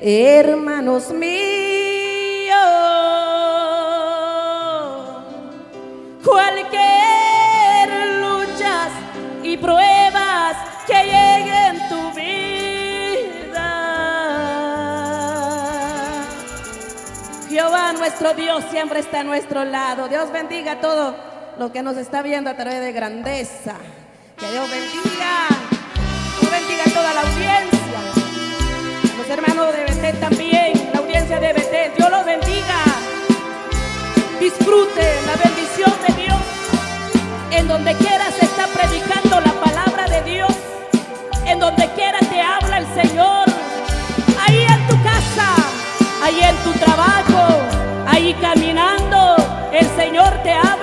hermanos míos, cualquier luchas y pruebas que lleguen en tu vida, Jehová nuestro Dios siempre está a nuestro lado. Dios bendiga todo lo que nos está viendo a través de grandeza. Que Dios bendiga, bendiga a toda la audiencia también, la audiencia de Betel. Dios los bendiga. Disfrute la bendición de Dios. En donde quiera se está predicando la palabra de Dios. En donde quiera te habla el Señor. Ahí en tu casa, ahí en tu trabajo, ahí caminando, el Señor te habla.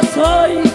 ações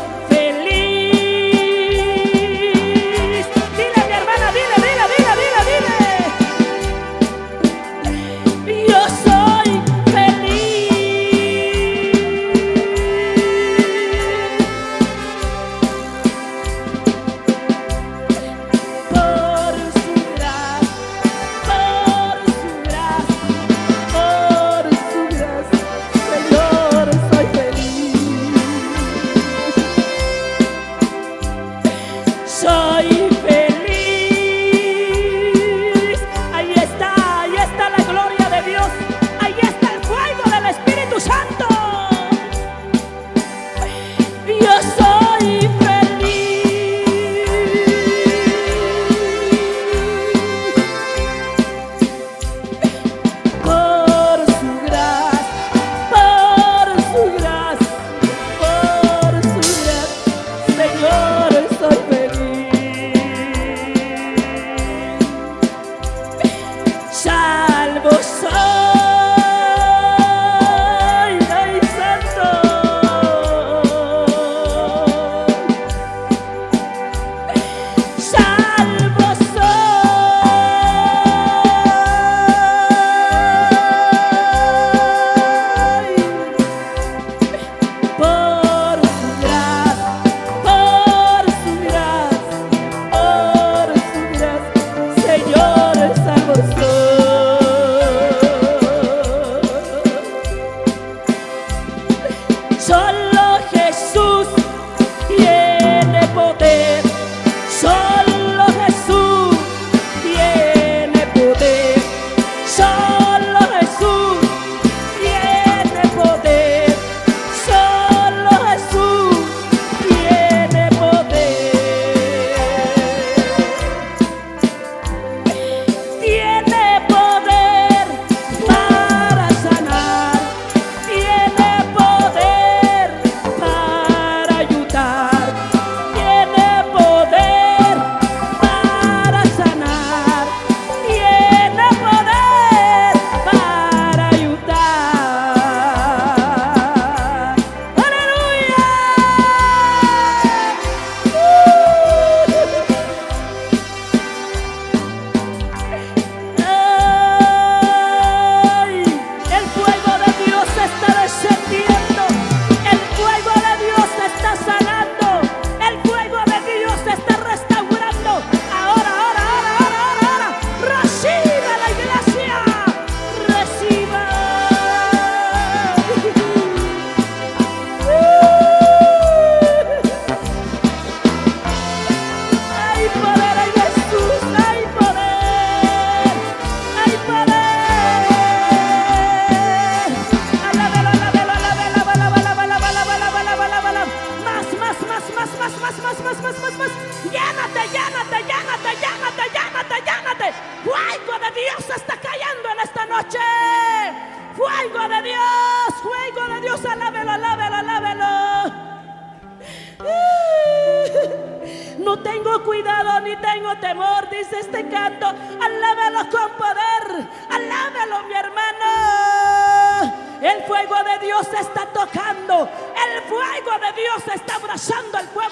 abrazando al pueblo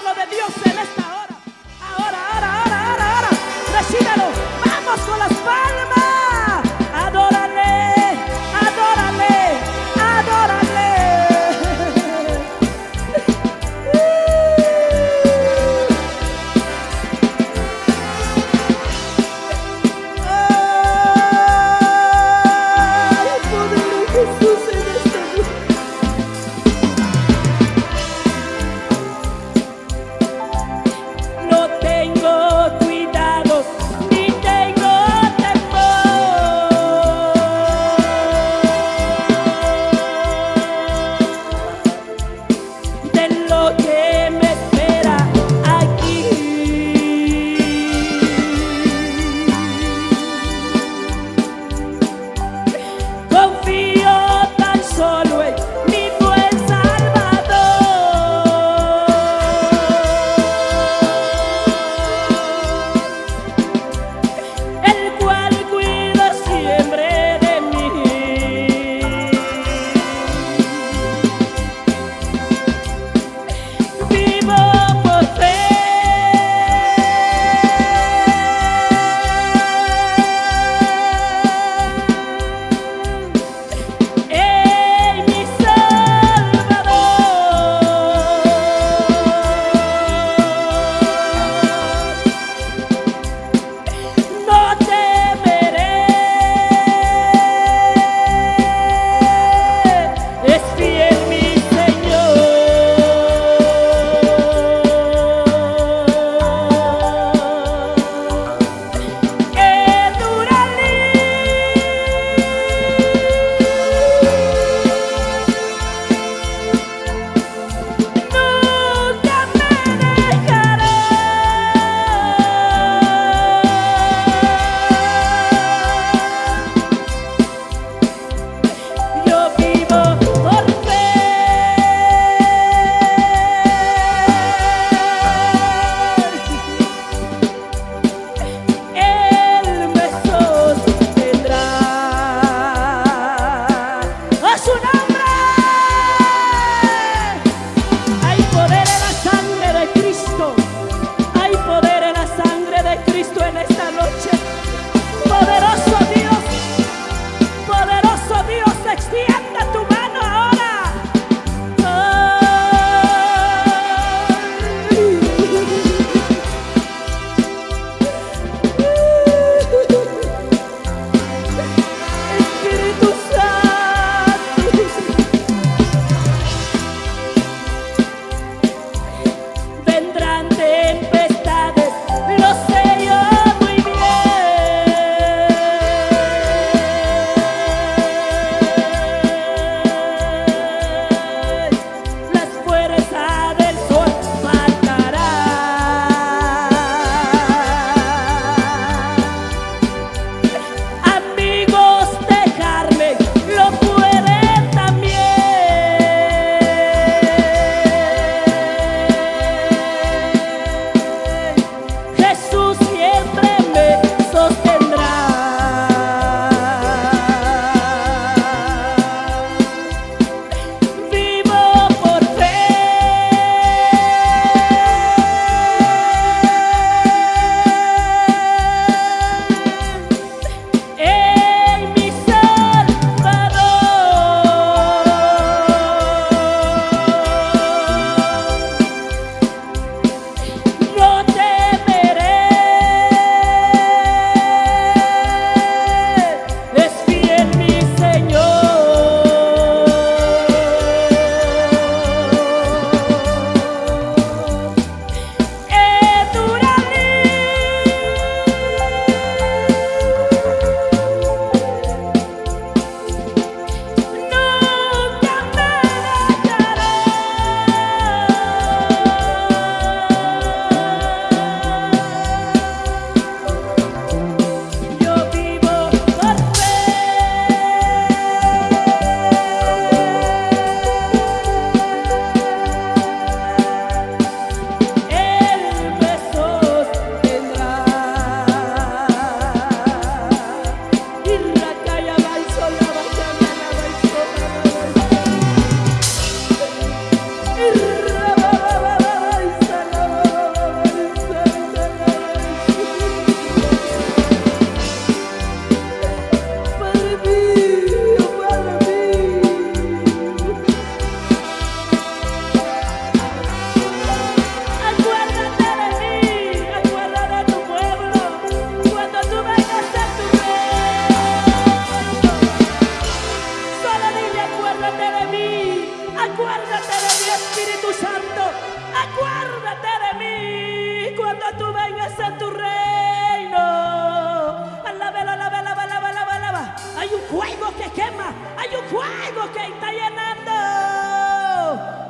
que está llenando.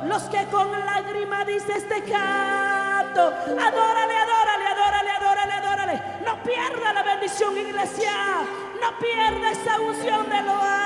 Los que con lágrimas dice este canto. Adórale, adórale, adórale, adórale, adórale. No pierda la bendición, iglesia. No pierda esa unción de lo alto.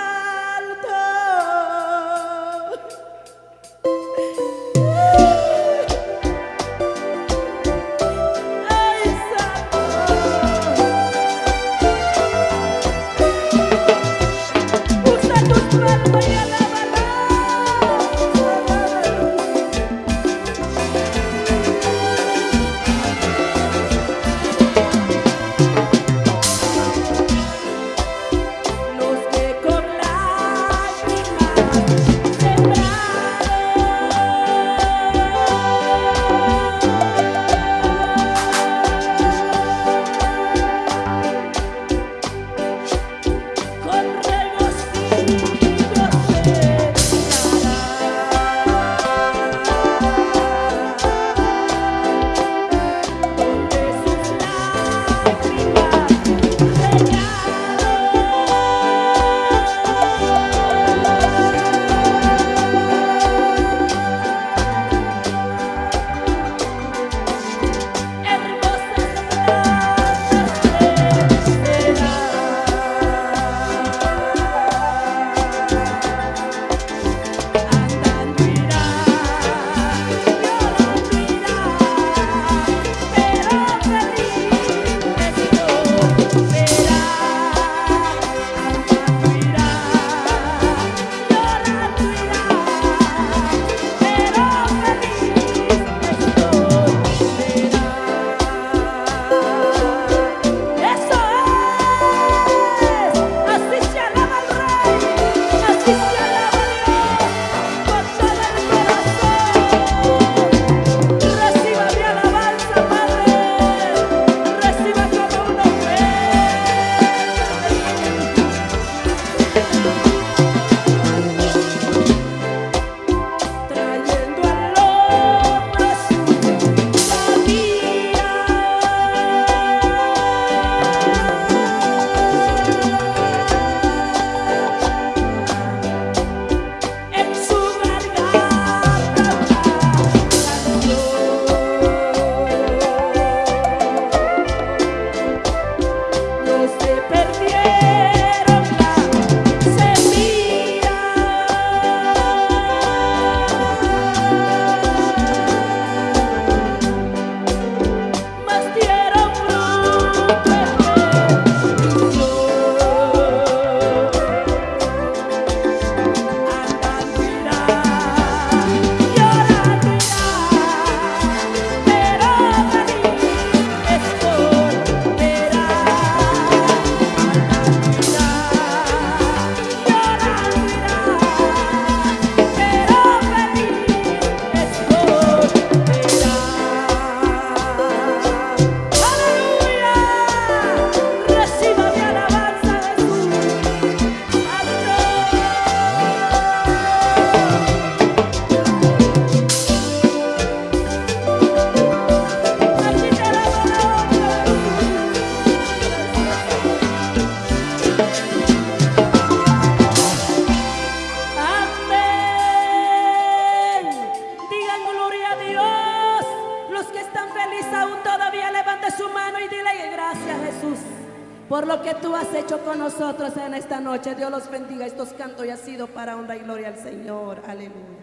Dios los bendiga. Estos cantos ya han sido para honra y gloria al Señor. Aleluya.